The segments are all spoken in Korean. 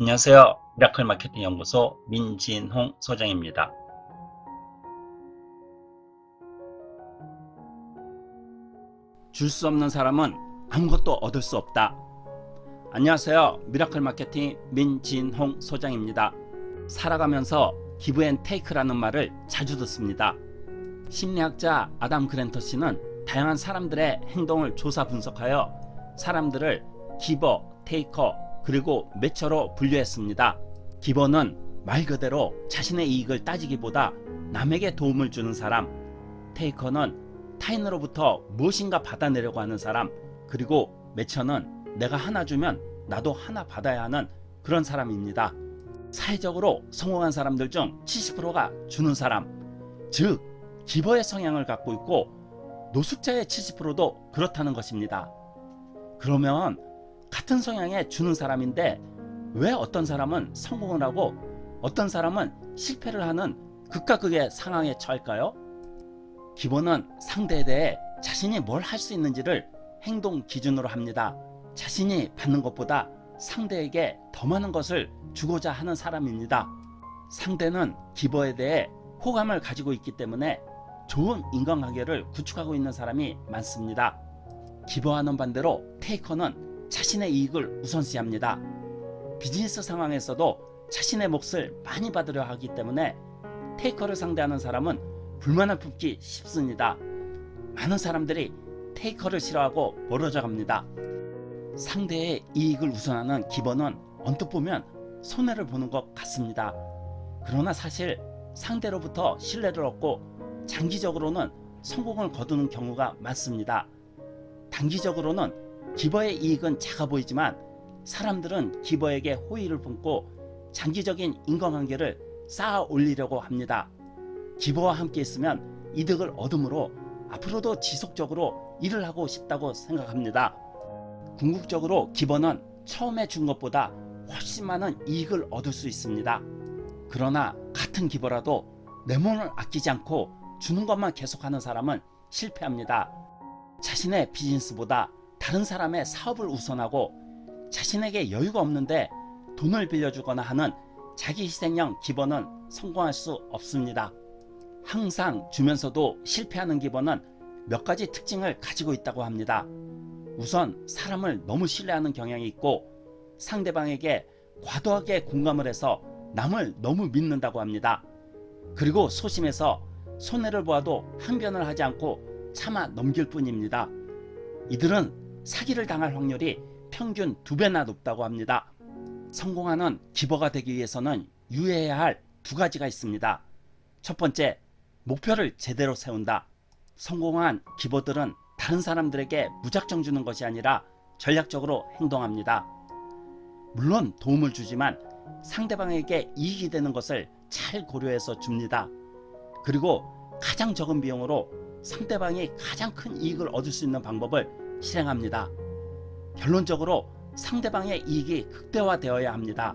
안녕하세요. 미라클 마케팅 연구소 민진홍 소장입니다. 줄 수 없는 사람은 아무것도 얻을 수 없다. 안녕하세요. 미라클 마케팅 민진홍 소장입니다. 살아가면서 give and take라는 말을 자주 듣습니다. 심리학자 아담 그랜트 씨는 다양한 사람들의 행동을 조사 분석하여 사람들을 기버, 테이커, 그리고 매처로 분류했습니다. 기버는 말 그대로 자신의 이익을 따지기보다 남에게 도움을 주는 사람, 테이커는 타인으로부터 무엇인가 받아내려고 하는 사람, 그리고 매처는 내가 하나 주면 나도 하나 받아야 하는 그런 사람입니다. 사회적으로 성공한 사람들 중 70%가 주는 사람, 즉 기버의 성향을 갖고 있고 노숙자의 70%도 그렇다는 것입니다. 그러면 같은 성향의 주는 사람인데 왜 어떤 사람은 성공을 하고 어떤 사람은 실패를 하는 극과 극의 상황에 처할까요? 기본은 상대에 대해 자신이 뭘 할 수 있는지를 행동 기준으로 합니다. 자신이 받는 것보다 상대에게 더 많은 것을 주고자 하는 사람입니다. 상대는 기버에 대해 호감을 가지고 있기 때문에 좋은 인간관계를 구축하고 있는 사람이 많습니다. 기버와는 반대로 테이커는 자신의 이익을 우선시합니다. 비즈니스 상황에서도 자신의 몫을 많이 받으려 하기 때문에 테이커를 상대하는 사람은 불만을 품기 쉽습니다. 많은 사람들이 테이커를 싫어하고 멀어져 갑니다. 상대의 이익을 우선하는 기버는 언뜻 보면 손해를 보는 것 같습니다. 그러나 사실 상대로부터 신뢰를 얻고 장기적으로는 성공을 거두는 경우가 많습니다. 단기적으로는 기버의 이익은 작아 보이지만 사람들은 기버에게 호의를 품고 장기적인 인간관계를 쌓아 올리려고 합니다. 기버와 함께 있으면 이득을 얻으므로 앞으로도 지속적으로 일을 하고 싶다고 생각합니다. 궁극적으로 기버는 처음에 준 것보다 훨씬 많은 이익을 얻을 수 있습니다. 그러나 같은 기버라도 내 몸을 아끼지 않고 주는 것만 계속하는 사람은 실패합니다. 자신의 비즈니스보다 다른 사람의 사업을 우선하고 자신에게 여유가 없는데 돈을 빌려주거나 하는 자기 희생형 기버는 성공할 수 없습니다. 항상 주면서도 실패하는 기버는 몇 가지 특징을 가지고 있다고 합니다. 우선 사람을 너무 신뢰하는 경향이 있고 상대방에게 과도하게 공감을 해서 남을 너무 믿는다고 합니다. 그리고 소심해서 손해를 보아도 항변을 하지 않고 참아 넘길 뿐입니다. 이들은 사기를 당할 확률이 평균 두배나 높다고 합니다. 성공하는 기버가 되기 위해서는 유의해야 할 두 가지가 있습니다. 첫 번째, 목표를 제대로 세운다. 성공한 기버들은 다른 사람들에게 무작정 주는 것이 아니라 전략적으로 행동합니다. 물론 도움을 주지만 상대방에게 이익이 되는 것을 잘 고려해서 줍니다. 그리고 가장 적은 비용으로 상대방이 가장 큰 이익을 얻을 수 있는 방법을 실행합니다. 결론적으로 상대방의 이익이 극대화되어야 합니다.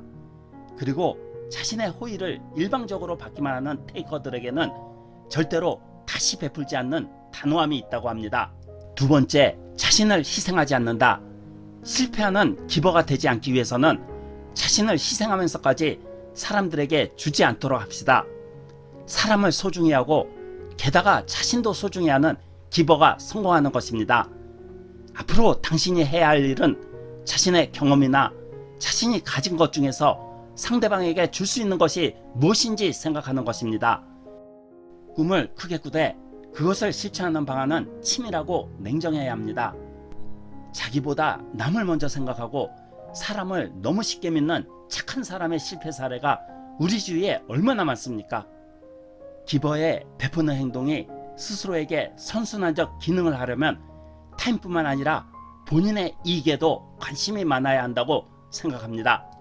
그리고 자신의 호의를 일방적으로 받기만 하는 테이커들에게는 절대로 다시 베풀지 않는 단호함이 있다고 합니다. 두 번째, 자신을 희생하지 않는다. 실패하는 기버가 되지 않기 위해서는 자신을 희생하면서까지 사람들에게 주지 않도록 합시다. 사람을 소중히 하고 게다가 자신도 소중히 하는 기버가 성공하는 것입니다. 앞으로 당신이 해야 할 일은 자신의 경험이나 자신이 가진 것 중에서 상대방에게 줄 수 있는 것이 무엇인지 생각하는 것입니다. 꿈을 크게 꾸되 그것을 실천하는 방안은 치밀하고 냉정해야 합니다. 자기보다 남을 먼저 생각하고 사람을 너무 쉽게 믿는 착한 사람의 실패 사례가 우리 주위에 얼마나 많습니까? 기버에 베푸는 행동이 스스로에게 선순환적 기능을 하려면 타인뿐만 아니라 본인의 이익에도 관심이 많아야 한다고 생각합니다.